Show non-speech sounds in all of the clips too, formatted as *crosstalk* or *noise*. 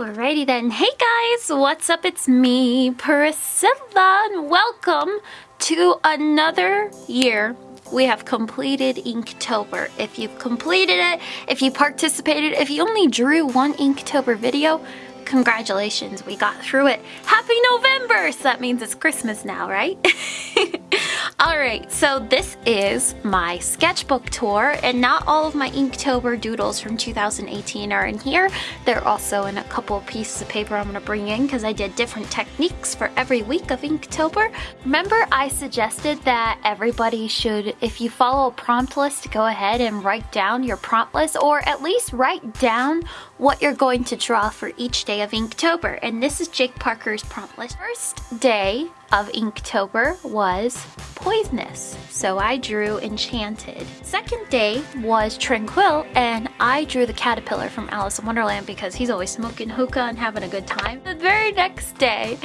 Alrighty then. Hey guys, what's up? It's me, Priscilla, and welcome to another year. We have completed Inktober. If you've completed it, if you participated, if you only drew one Inktober video, congratulations, we got through it. Happy November! So that means it's Christmas now, right? *laughs* Alright, so this is my sketchbook tour, and not all of my Inktober doodles from 2018 are in here. They're also in a couple pieces of paper I'm going to bring in because I did different techniques for every week of Inktober. Remember I suggested that everybody should, if you follow a prompt list, go ahead and write down your prompt list, or at least write down what you're going to draw for each day of Inktober. And this is Jake Parker's prompt list. First day of Inktober was Poisonous, so I drew Enchanted. Second day was Tranquil, and I drew the caterpillar from Alice in Wonderland because he's always smoking hookah and having a good time. The very next day,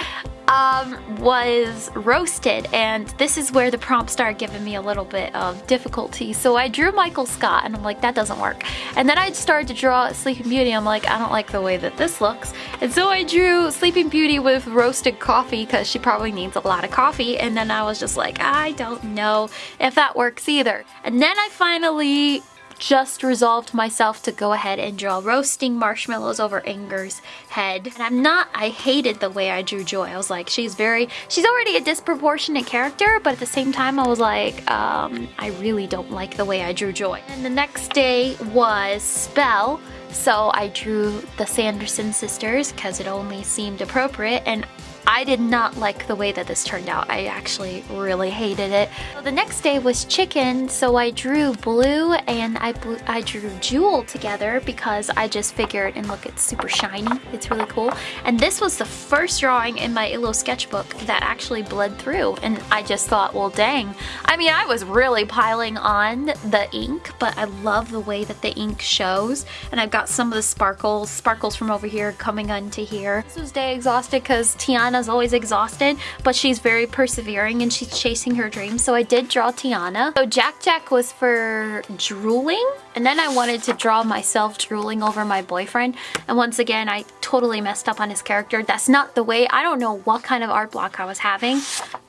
um, was roasted and this is where the prompt started giving me a little bit of difficulty. So I drew Michael Scott and I'm like that doesn't work. And then I started to draw Sleeping Beauty. I'm like I don't like the way that this looks. And so I drew Sleeping Beauty with roasted coffee because she probably needs a lot of coffee. And then I was just like I don't know if that works either. And then I finally just resolved myself to go ahead and draw roasting marshmallows over Anger's head. And I'm not, I hated the way I drew Joy. I was like, she's very, she's already a disproportionate character, but at the same time I was like, um, I really don't like the way I drew Joy. And the next day was Spell. So I drew the Sanderson sisters because it only seemed appropriate and I did not like the way that this turned out. I actually really hated it. So the next day was chicken, so I drew Blu and I, I drew Jewel together because I just figured, and look, it's super shiny. It's really cool. And this was the first drawing in my Illo sketchbook that actually bled through. And I just thought, well, dang. I mean, I was really piling on the ink, but I love the way that the ink shows. And I've got some of the sparkles, sparkles from over here coming onto here. This was day exhausted because Tiana Tiana's always exhausted, but she's very persevering and she's chasing her dreams. So I did draw Tiana. So Jack Jack was for drooling. And then I wanted to draw myself drooling over my boyfriend. And once again, I totally messed up on his character. That's not the way, I don't know what kind of art block I was having.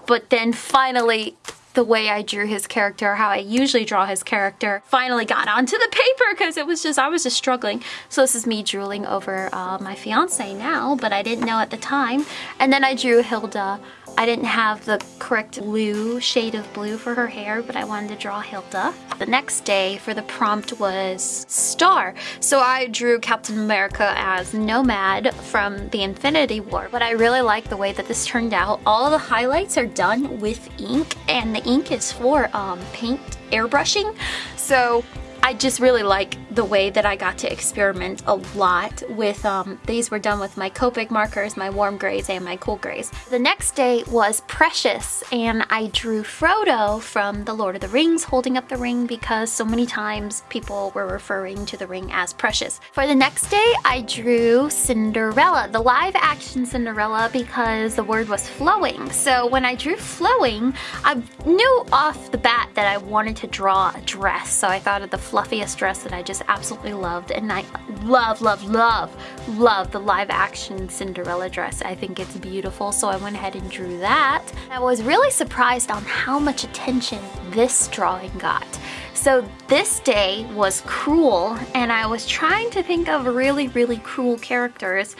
But then finally, the way I drew his character, how I usually draw his character, finally got onto the paper because it was just, I was just struggling. So this is me drooling over uh, my fiance now, but I didn't know at the time. And then I drew Hilda I didn't have the correct blue, shade of blue for her hair, but I wanted to draw Hilda. The next day for the prompt was Star. So I drew Captain America as Nomad from the Infinity War, but I really like the way that this turned out. All the highlights are done with ink, and the ink is for um, paint airbrushing. So I just really like the way that I got to experiment a lot with, um, these were done with my Copic markers, my warm grays, and my cool grays. The next day was Precious, and I drew Frodo from The Lord of the Rings holding up the ring because so many times people were referring to the ring as Precious. For the next day, I drew Cinderella, the live action Cinderella because the word was flowing. So when I drew flowing, I knew off the bat that I wanted to draw a dress, so I thought of the fluffiest dress that I just absolutely loved and I love, love, love, love the live action Cinderella dress. I think it's beautiful so I went ahead and drew that. I was really surprised on how much attention this drawing got. So this day was cruel and I was trying to think of really, really cruel characters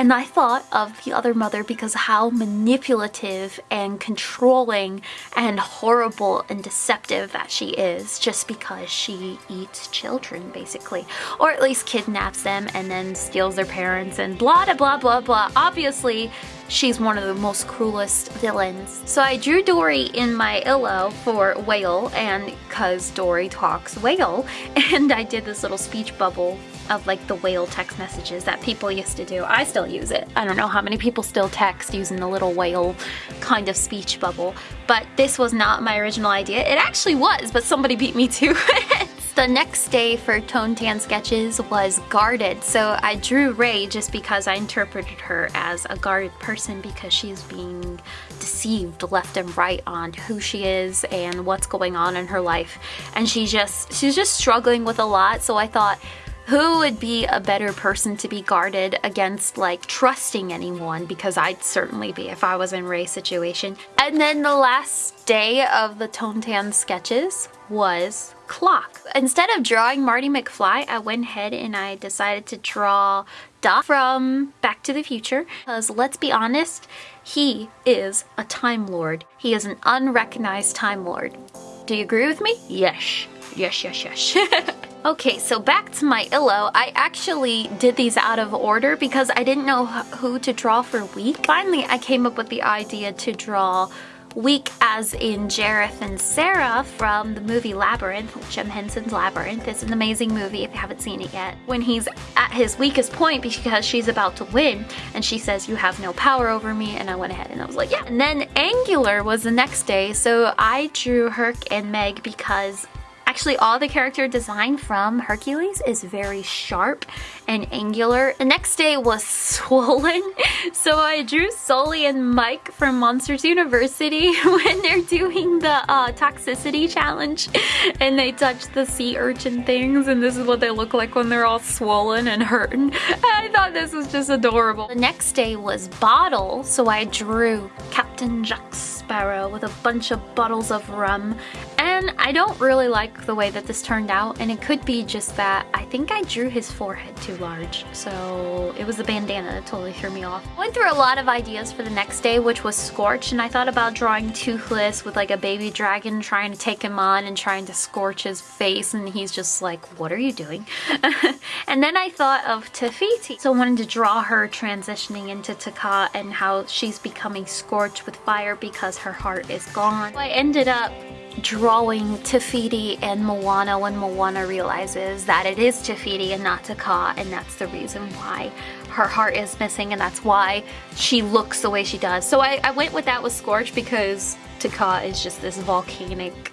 and I thought of the other mother because how manipulative and controlling and horrible and deceptive that she is just because she eats children basically. Or at least kidnaps them and then steals their parents and blah blah blah blah blah. Obviously she's one of the most cruelest villains. So I drew Dory in my illo for whale and cause Dory talks whale *laughs* and I did this little speech bubble of like the whale text messages that people used to do. I still use it. I don't know how many people still text using the little whale kind of speech bubble, but this was not my original idea. It actually was, but somebody beat me to *laughs* it. The next day for Tone Tan Sketches was guarded, so I drew Rey just because I interpreted her as a guarded person because she's being deceived left and right on who she is and what's going on in her life. And she just she's just struggling with a lot, so I thought who would be a better person to be guarded against like trusting anyone because I'd certainly be if I was in Rey's situation. And then the last day of the Tone Tan sketches was clock. Instead of drawing Marty McFly, I went ahead and I decided to draw Doc from Back to the Future because let's be honest, he is a Time Lord. He is an unrecognized Time Lord. Do you agree with me? Yes. Yes, yes, yes. *laughs* okay, so back to my illo. I actually did these out of order because I didn't know who to draw for week. Finally, I came up with the idea to draw weak as in Jareth and Sarah from the movie Labyrinth, Jim Henson's Labyrinth. It's an amazing movie if you haven't seen it yet. When he's at his weakest point because she's about to win and she says, you have no power over me and I went ahead and I was like, yeah. And then Angular was the next day so I drew Herc and Meg because Actually, all the character design from Hercules is very sharp and angular. The next day was *laughs* swollen, so I drew Sully and Mike from Monsters University *laughs* when they're doing the uh, toxicity challenge and they touch the sea urchin things and this is what they look like when they're all swollen and hurting. *laughs* I thought this was just adorable. The next day was Bottle, so I drew Captain Jack Sparrow with a bunch of bottles of rum and I don't really like the way that this turned out and it could be just that I think I drew his forehead too large so it was the bandana that totally threw me off. Went through a lot of ideas for the next day which was Scorch and I thought about drawing Toothless with like a baby dragon trying to take him on and trying to scorch his face and he's just like what are you doing? *laughs* and then I thought of Te Fiti so I wanted to draw her transitioning into Te Kā and how she's becoming scorched with fire because her heart is gone. So I ended up drawing Te Fiti and Moana when Moana realizes that it is Te Fiti and not Te Kā and that's the reason why her heart is missing and that's why she looks the way she does. So I, I went with that with Scorch because Te Kā is just this volcanic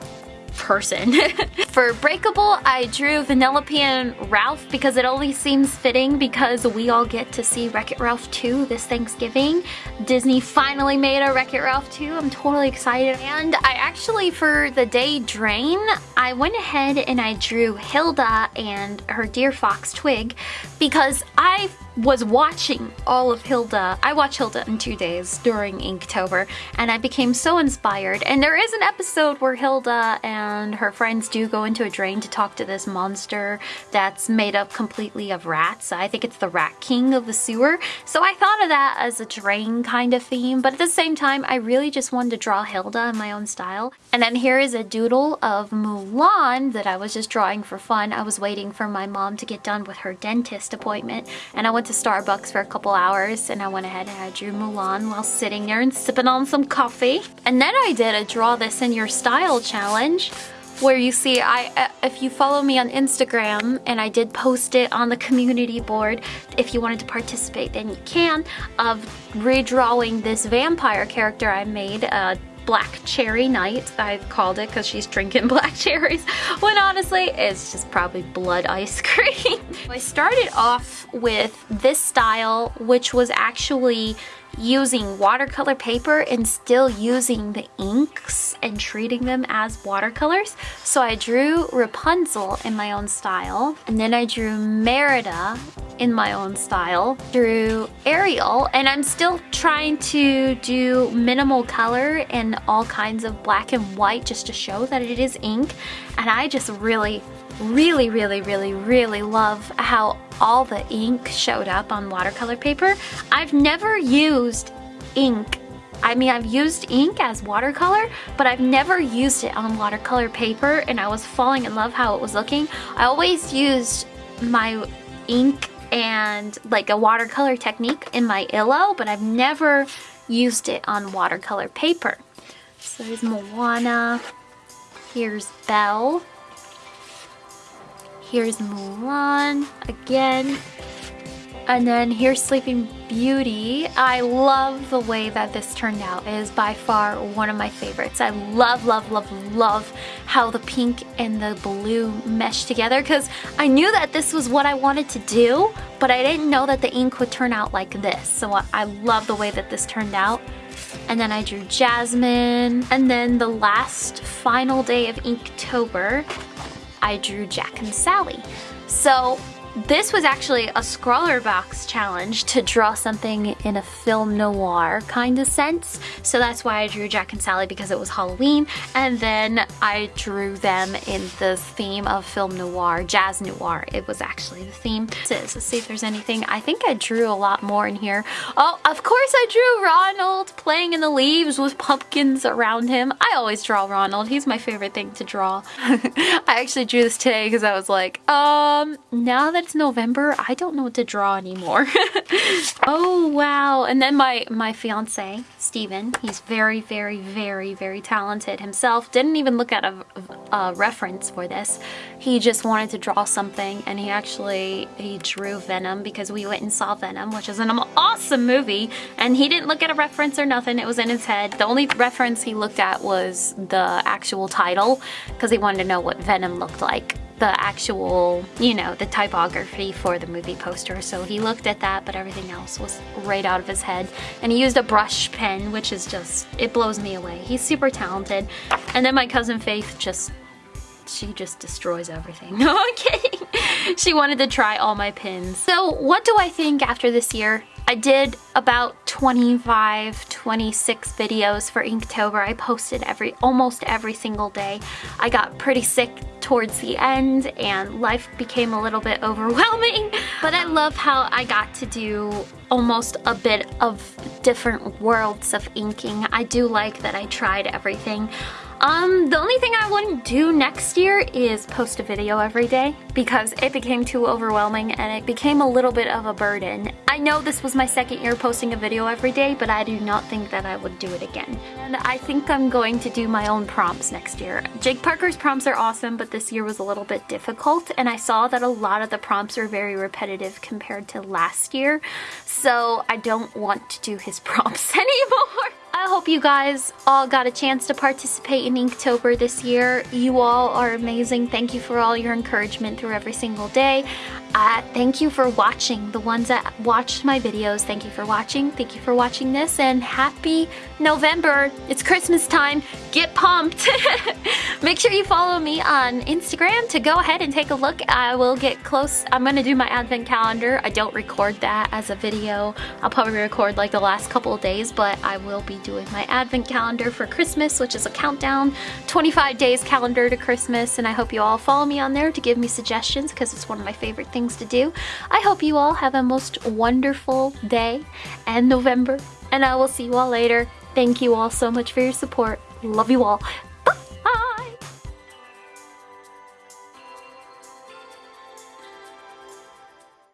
person. *laughs* For Breakable, I drew Vanellope and Ralph because it only seems fitting because we all get to see Wreck-It Ralph 2 this Thanksgiving. Disney finally made a Wreck-It Ralph 2. I'm totally excited. And I actually, for the day Drain, I went ahead and I drew Hilda and her dear fox Twig because I was watching all of Hilda. I watched Hilda in two days during Inktober and I became so inspired. And there is an episode where Hilda and her friends do go into a drain to talk to this monster that's made up completely of rats. I think it's the Rat King of the sewer. So I thought of that as a drain kind of theme, but at the same time, I really just wanted to draw Hilda in my own style. And then here is a doodle of Mulan that I was just drawing for fun. I was waiting for my mom to get done with her dentist appointment and I went to Starbucks for a couple hours and I went ahead and I drew Mulan while sitting there and sipping on some coffee. And then I did a draw this in your style challenge where you see I uh, if you follow me on Instagram and I did post it on the community board if you wanted to participate then you can of redrawing this vampire character I made uh, Black Cherry Night, I've called it because she's drinking *laughs* black cherries, when honestly it's just probably blood ice *laughs* cream. I started off with this style, which was actually using watercolor paper and still using the inks and treating them as watercolors. So I drew Rapunzel in my own style, and then I drew Merida in my own style, drew Ariel, and I'm still trying to do minimal color and all kinds of black and white just to show that it is ink, and I just really really, really, really, really love how all the ink showed up on watercolor paper. I've never used ink I mean, I've used ink as watercolor, but I've never used it on watercolor paper and I was falling in love how it was looking. I always used my ink and like a watercolor technique in my illo, but I've never used it on watercolor paper. So there's Moana, here's Belle, Here's Mulan again. And then here's Sleeping Beauty. I love the way that this turned out. It is by far one of my favorites. I love, love, love, love how the pink and the blue mesh together because I knew that this was what I wanted to do, but I didn't know that the ink would turn out like this. So I love the way that this turned out. And then I drew Jasmine. And then the last final day of Inktober, I drew Jack and Sally. So this was actually a Scrawlrbox challenge to draw something in a film noir kind of sense. So that's why I drew Jack and Sally because it was Halloween. And then I drew them in the theme of film noir, jazz noir. It was actually the theme. Let's see if there's anything. I think I drew a lot more in here. Oh, of course I drew Ronald playing in the leaves with pumpkins around him. I always draw Ronald. He's my favorite thing to draw. *laughs* I actually drew this today because I was like, um, now that it's November, I don't know what to draw anymore. *laughs* oh, wow. And then my, my fiance, Steven, he's very, very, very, very talented himself. Didn't even look at a, a reference for this. He just wanted to draw something and he actually, he drew Venom because we went and saw Venom, which is an awesome movie. And he didn't look at a reference or nothing. It was in his head. The only reference he looked at was the actual title because he wanted to know what Venom looked like the actual, you know, the typography for the movie poster. So he looked at that, but everything else was right out of his head. And he used a brush pen, which is just, it blows me away. He's super talented. And then my cousin Faith just she just destroys everything. *laughs* No, I'm kidding. she wanted to try all my pins. So what do I think after this year? I did about 25, 26 videos for Inktober. I posted every almost every single day. I got pretty sick towards the end and life became a little bit *laughs* overwhelming. But I love how I got to do almost a bit of different worlds of inking. I do like that I tried everything. Um, the only thing I wouldn't do next year is post a video every day because it became too overwhelming and it became a little bit of a burden. I know this was my second year posting a video every day, but I do not think that I would do it again. And I think I'm going to do my own prompts next year. Jake Parker's prompts are awesome, but this year was a little bit difficult and I saw that a lot of the prompts are very repetitive compared to last year. So I don't want to do his *laughs* prompts anymore. I hope you guys all got a chance to participate in Inktober this year. You all are amazing. Thank you for all your encouragement through every single day. Uh, thank you for watching. The ones that watched my videos, thank you for watching. Thank you for watching this and happy November. It's Christmas time. Get pumped. *laughs* Make sure you follow me on Instagram to go ahead and take a look. I will get close. I'm going to do my advent calendar. I don't record that as a video. I'll probably record like the last couple of days, but I will be doing my advent calendar for Christmas, which is a countdown, 25 days calendar to Christmas. And I hope you all follow me on there to give me suggestions because it's one of my favorite things to do. I hope you all have a most wonderful day and November, and I will see you all later. Thank you all so much for your support. Love you all.